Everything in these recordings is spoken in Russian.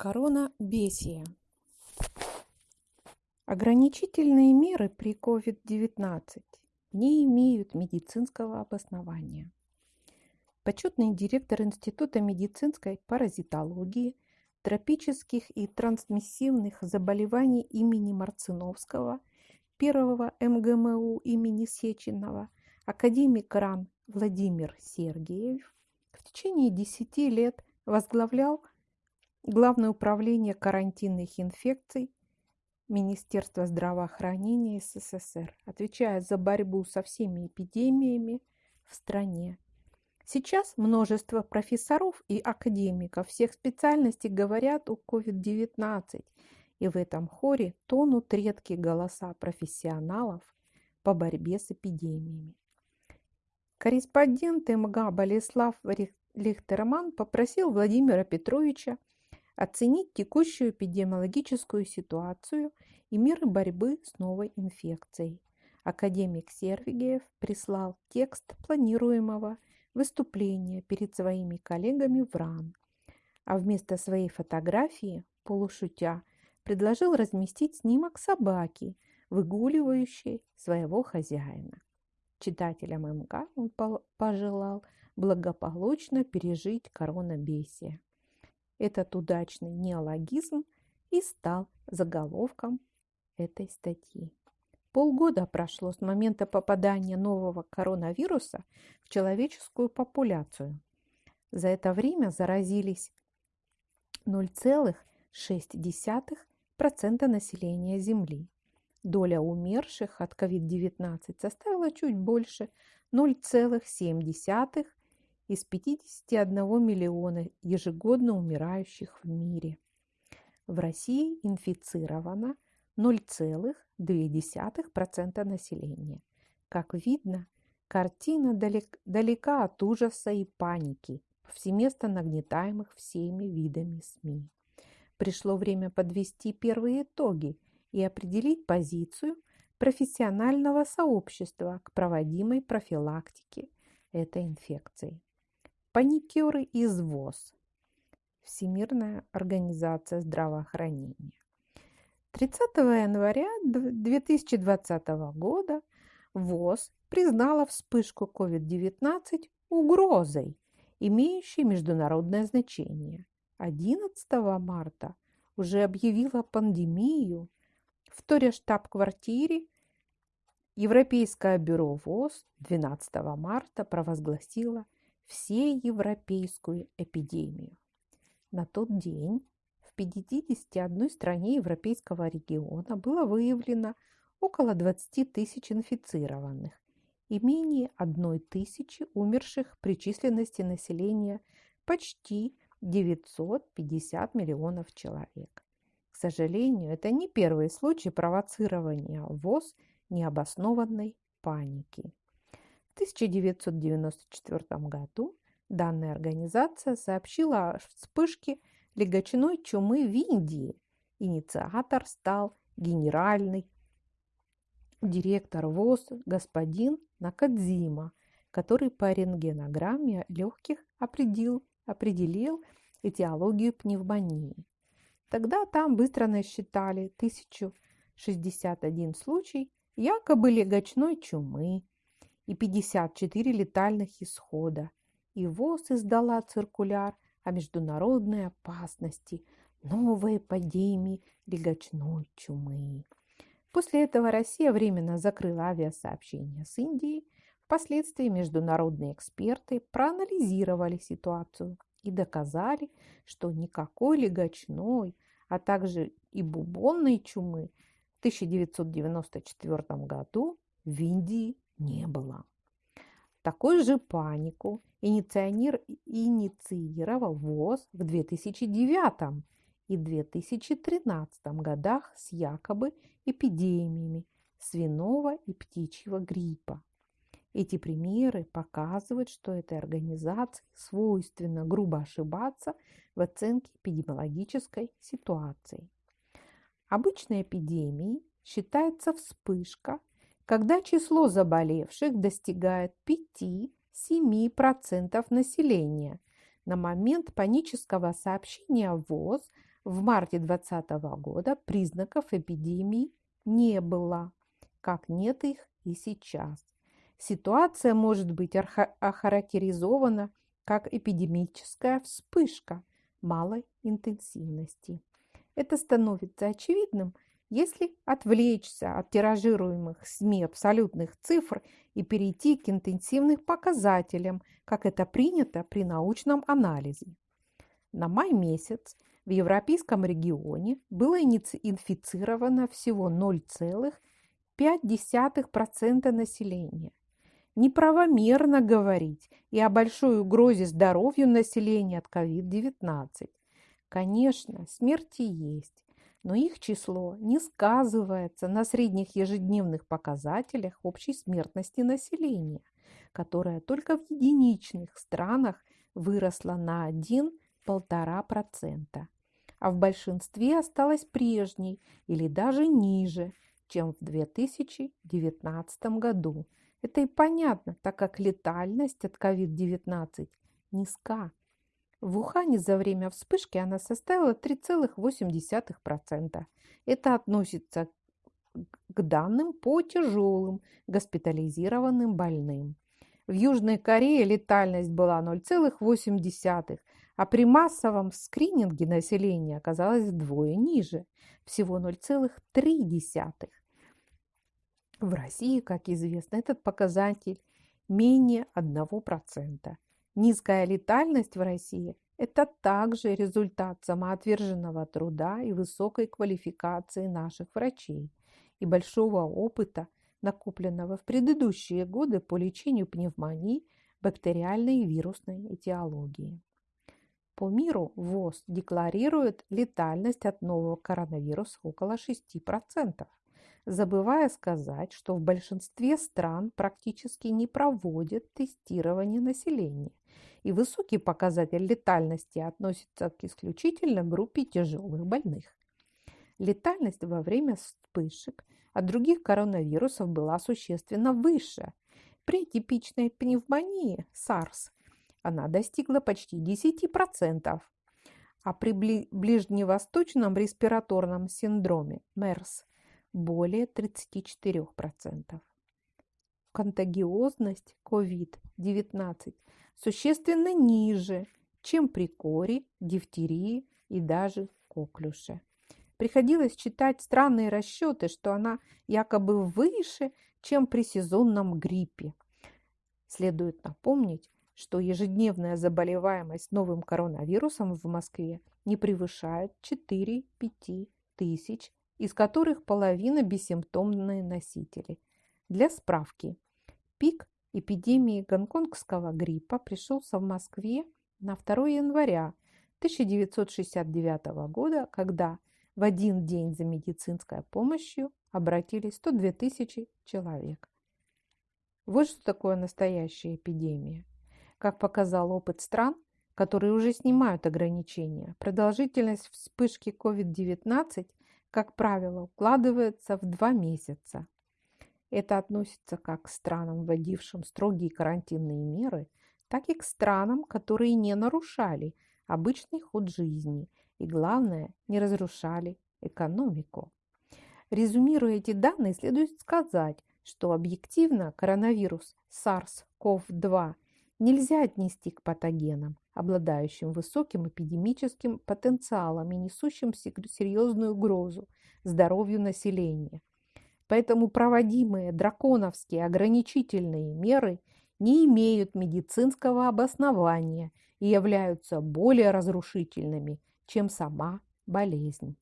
Коронабесие. Ограничительные меры при COVID-19 не имеют медицинского обоснования. Почетный директор Института медицинской паразитологии, тропических и трансмиссивных заболеваний имени Марциновского, первого МГМУ имени Сеченова, академик РАН Владимир Сергеев в течение 10 лет возглавлял Главное управление карантинных инфекций Министерства здравоохранения СССР отвечает за борьбу со всеми эпидемиями в стране. Сейчас множество профессоров и академиков всех специальностей говорят о COVID-19, и в этом хоре тонут редкие голоса профессионалов по борьбе с эпидемиями. Корреспондент МГА Болеслав Лихтерман попросил Владимира Петровича оценить текущую эпидемиологическую ситуацию и меры борьбы с новой инфекцией. Академик Сервигеев прислал текст планируемого выступления перед своими коллегами в РАН, а вместо своей фотографии, полушутя, предложил разместить снимок собаки, выгуливающей своего хозяина. Читателям МК он пожелал благополучно пережить коронабесие. Этот удачный неологизм и стал заголовком этой статьи. Полгода прошло с момента попадания нового коронавируса в человеческую популяцию. За это время заразились 0,6% населения Земли. Доля умерших от COVID-19 составила чуть больше 0,7% из 51 миллиона ежегодно умирающих в мире. В России инфицировано 0,2% населения. Как видно, картина далек, далека от ужаса и паники, повсеместно нагнетаемых всеми видами СМИ. Пришло время подвести первые итоги и определить позицию профессионального сообщества к проводимой профилактике этой инфекции. Паникеры из ВОЗ. Всемирная организация здравоохранения. 30 января 2020 года ВОЗ признала вспышку COVID-19 угрозой, имеющей международное значение. 11 марта уже объявила пандемию. В Торе штаб-квартире Европейское бюро ВОЗ 12 марта провозгласило – всеевропейскую эпидемию. На тот день в 51 стране европейского региона было выявлено около 20 тысяч инфицированных и менее 1 тысячи умерших при численности населения почти 950 миллионов человек. К сожалению, это не первый случай провоцирования ВОЗ необоснованной паники. 1994 году данная организация сообщила о вспышке легочной чумы в Индии. Инициатор стал генеральный директор ВОЗ господин Накадзима, который по рентгенограмме легких определил, определил этиологию пневмонии. Тогда там быстро насчитали 1061 случай якобы легочной чумы, и 54 летальных исхода. И ВОЗ издала циркуляр о международной опасности новой эпидемии легочной чумы. После этого Россия временно закрыла авиасообщение с Индией. Впоследствии международные эксперты проанализировали ситуацию и доказали, что никакой легочной, а также и бубонной чумы в 1994 году в Индии не было. Такую же панику инициатор инициировал ВОЗ в 2009 и 2013 годах с якобы эпидемиями свиного и птичьего гриппа. Эти примеры показывают, что этой организации свойственно грубо ошибаться в оценке эпидемиологической ситуации. Обычной эпидемией считается вспышка когда число заболевших достигает 5-7% населения. На момент панического сообщения ВОЗ В марте 2020 года признаков эпидемии не было, как нет их и сейчас. Ситуация может быть охарактеризована как эпидемическая вспышка малой интенсивности. Это становится очевидным, если отвлечься от тиражируемых СМИ абсолютных цифр и перейти к интенсивным показателям, как это принято при научном анализе. На май месяц в европейском регионе было инфицировано всего 0,5% населения. Неправомерно говорить и о большой угрозе здоровью населения от COVID-19. Конечно, смерти есть, но их число не сказывается на средних ежедневных показателях общей смертности населения, которая только в единичных странах выросла на 1-1,5%, а в большинстве осталась прежней или даже ниже, чем в 2019 году. Это и понятно, так как летальность от COVID-19 низка. В Ухане за время вспышки она составила 3,8%. Это относится к данным по тяжелым госпитализированным больным. В Южной Корее летальность была 0,8, а при массовом скрининге населения оказалась вдвое ниже, всего 0,3. В России, как известно, этот показатель менее 1%. Низкая летальность в России – это также результат самоотверженного труда и высокой квалификации наших врачей и большого опыта, накопленного в предыдущие годы по лечению пневмонии, бактериальной и вирусной этиологии. По миру ВОЗ декларирует летальность от нового коронавируса около 6% забывая сказать, что в большинстве стран практически не проводят тестирование населения, и высокий показатель летальности относится к исключительно группе тяжелых больных. Летальность во время вспышек от других коронавирусов была существенно выше. При типичной пневмонии SARS она достигла почти 10%, а при ближневосточном респираторном синдроме MERS более 34%. Контагиозность COVID-19 существенно ниже, чем при коре, дифтерии и даже коклюше. Приходилось читать странные расчеты, что она якобы выше, чем при сезонном гриппе. Следует напомнить, что ежедневная заболеваемость новым коронавирусом в Москве не превышает 4-5 тысяч из которых половина бессимптомные носители. Для справки, пик эпидемии гонконгского гриппа пришелся в Москве на 2 января 1969 года, когда в один день за медицинской помощью обратились 102 тысячи человек. Вот что такое настоящая эпидемия. Как показал опыт стран, которые уже снимают ограничения, продолжительность вспышки COVID-19 как правило, укладывается в два месяца. Это относится как к странам, вводившим строгие карантинные меры, так и к странам, которые не нарушали обычный ход жизни и, главное, не разрушали экономику. Резюмируя эти данные, следует сказать, что объективно коронавирус SARS-CoV-2 нельзя отнести к патогенам, обладающим высоким эпидемическим потенциалом и несущим серьезную угрозу здоровью населения. Поэтому проводимые драконовские ограничительные меры не имеют медицинского обоснования и являются более разрушительными, чем сама болезнь.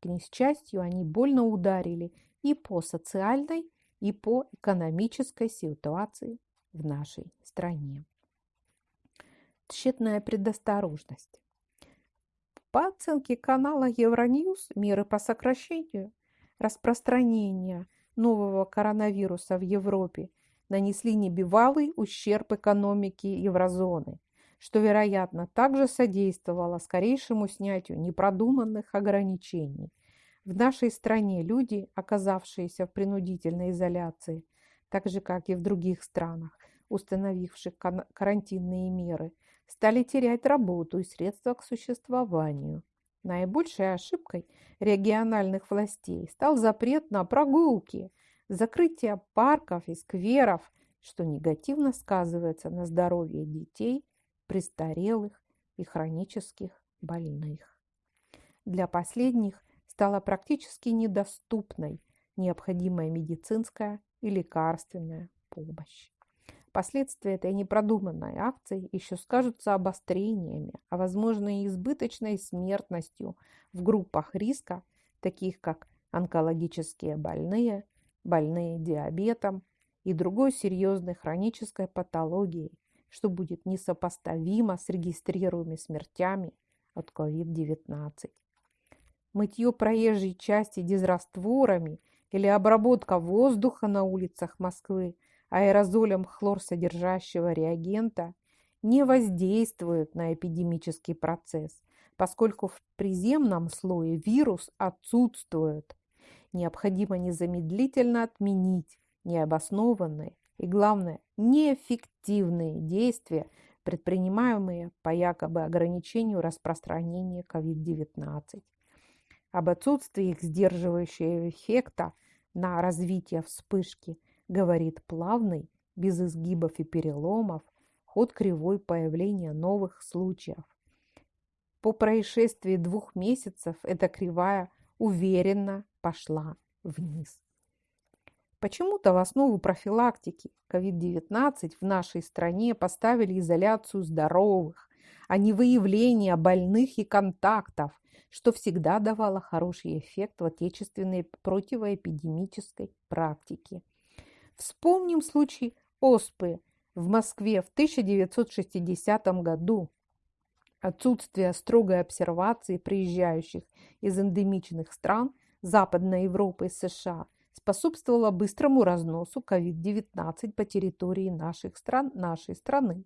К несчастью, они больно ударили и по социальной, и по экономической ситуации в нашей стране тщетная предосторожность. По оценке канала Евроньюз, меры по сокращению распространения нового коронавируса в Европе нанесли небывалый ущерб экономике еврозоны, что, вероятно, также содействовало скорейшему снятию непродуманных ограничений. В нашей стране люди, оказавшиеся в принудительной изоляции, так же, как и в других странах, установивших карантинные меры – стали терять работу и средства к существованию. Наибольшей ошибкой региональных властей стал запрет на прогулки, закрытие парков и скверов, что негативно сказывается на здоровье детей, престарелых и хронических больных. Для последних стала практически недоступной необходимая медицинская и лекарственная помощь. Последствия этой непродуманной акции еще скажутся обострениями, а возможно и избыточной смертностью в группах риска, таких как онкологические больные, больные диабетом и другой серьезной хронической патологией, что будет несопоставимо с регистрируемыми смертями от COVID-19. Мытье проезжей части дезрастворами или обработка воздуха на улицах Москвы – аэрозолем хлорсодержащего реагента не воздействуют на эпидемический процесс, поскольку в приземном слое вирус отсутствует. Необходимо незамедлительно отменить необоснованные и, главное, неэффективные действия, предпринимаемые по якобы ограничению распространения COVID-19. Об отсутствии их сдерживающего эффекта на развитие вспышки – говорит плавный, без изгибов и переломов, ход кривой появления новых случаев. По происшествии двух месяцев эта кривая уверенно пошла вниз. Почему-то в основу профилактики COVID-19 в нашей стране поставили изоляцию здоровых, а не выявление больных и контактов, что всегда давало хороший эффект в отечественной противоэпидемической практике. Вспомним случай ОСПы в Москве в 1960 году. Отсутствие строгой обсервации приезжающих из эндемичных стран Западной Европы и США способствовало быстрому разносу COVID-19 по территории наших стран, нашей страны.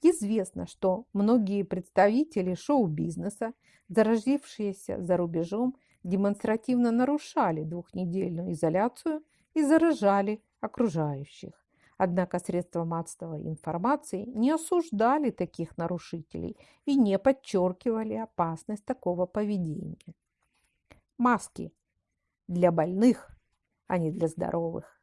Известно, что многие представители шоу-бизнеса, заразившиеся за рубежом, демонстративно нарушали двухнедельную изоляцию и заражали окружающих. Однако средства массовой информации не осуждали таких нарушителей и не подчеркивали опасность такого поведения. Маски для больных, а не для здоровых.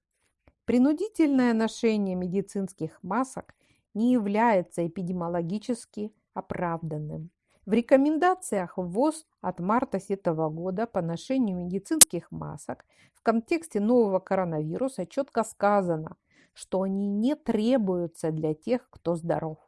Принудительное ношение медицинских масок не является эпидемиологически оправданным. В рекомендациях ВОЗ от марта этого года по ношению медицинских масок в контексте нового коронавируса четко сказано, что они не требуются для тех, кто здоров.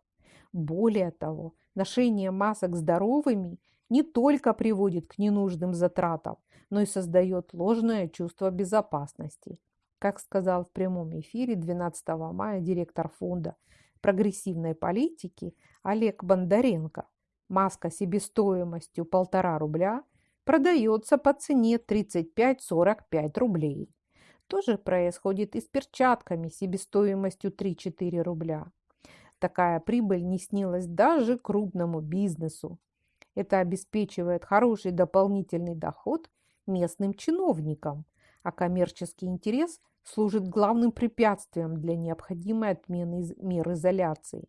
Более того, ношение масок здоровыми не только приводит к ненужным затратам, но и создает ложное чувство безопасности. Как сказал в прямом эфире 12 мая директор фонда прогрессивной политики Олег Бондаренко, Маска себестоимостью полтора рубля продается по цене 35-45 рублей. То же происходит и с перчатками себестоимостью 3-4 рубля. Такая прибыль не снилась даже крупному бизнесу. Это обеспечивает хороший дополнительный доход местным чиновникам, а коммерческий интерес служит главным препятствием для необходимой отмены мер изоляции.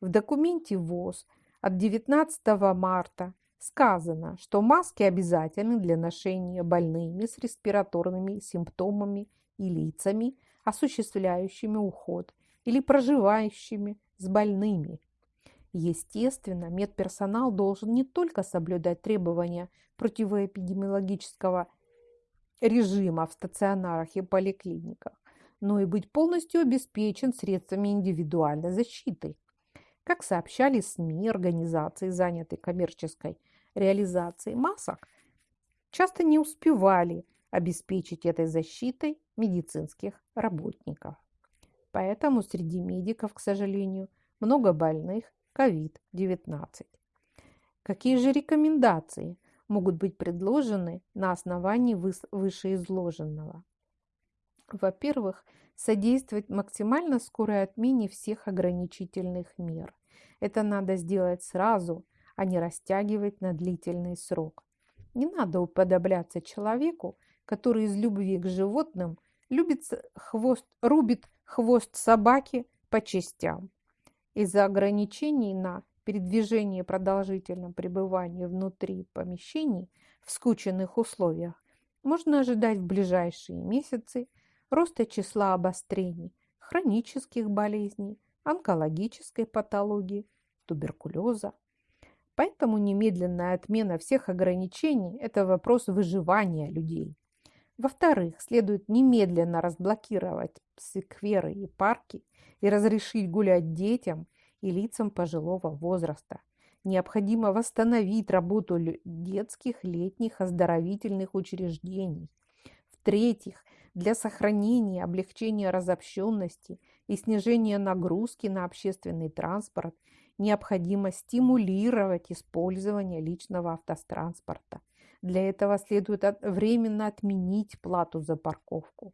В документе ВОЗ – от 19 марта сказано, что маски обязательны для ношения больными с респираторными симптомами и лицами, осуществляющими уход или проживающими с больными. Естественно, медперсонал должен не только соблюдать требования противоэпидемиологического режима в стационарах и поликлиниках, но и быть полностью обеспечен средствами индивидуальной защиты. Как сообщали СМИ, организации, занятые коммерческой реализацией масок, часто не успевали обеспечить этой защитой медицинских работников. Поэтому среди медиков, к сожалению, много больных COVID-19. Какие же рекомендации могут быть предложены на основании вышеизложенного? Во-первых, содействовать максимально скорой отмене всех ограничительных мер. Это надо сделать сразу, а не растягивать на длительный срок. Не надо уподобляться человеку, который из любви к животным любит хвост, рубит хвост собаки по частям. Из-за ограничений на передвижении продолжительном пребывании внутри помещений в скученных условиях можно ожидать в ближайшие месяцы роста числа обострений, хронических болезней, онкологической патологии, туберкулеза. Поэтому немедленная отмена всех ограничений – это вопрос выживания людей. Во-вторых, следует немедленно разблокировать скверы и парки и разрешить гулять детям и лицам пожилого возраста. Необходимо восстановить работу детских, летних, оздоровительных учреждений. В-третьих, для сохранения, облегчения разобщенности и снижения нагрузки на общественный транспорт необходимо стимулировать использование личного автотранспорта. Для этого следует временно отменить плату за парковку.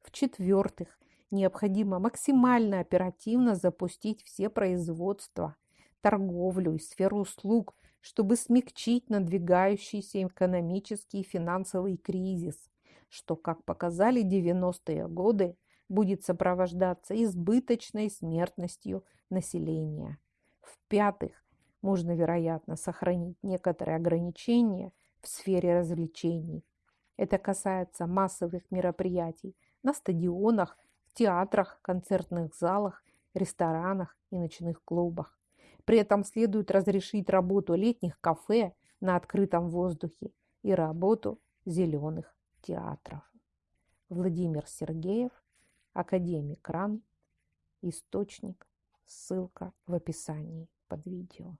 В-четвертых, необходимо максимально оперативно запустить все производства, торговлю и сферу услуг, чтобы смягчить надвигающийся экономический и финансовый кризис, что, как показали 90-е годы, будет сопровождаться избыточной смертностью населения. В-пятых, можно, вероятно, сохранить некоторые ограничения в сфере развлечений. Это касается массовых мероприятий на стадионах, в театрах, концертных залах, ресторанах и ночных клубах. При этом следует разрешить работу летних кафе на открытом воздухе и работу зеленых театров. Владимир Сергеев, академик РАН, источник, ссылка в описании под видео.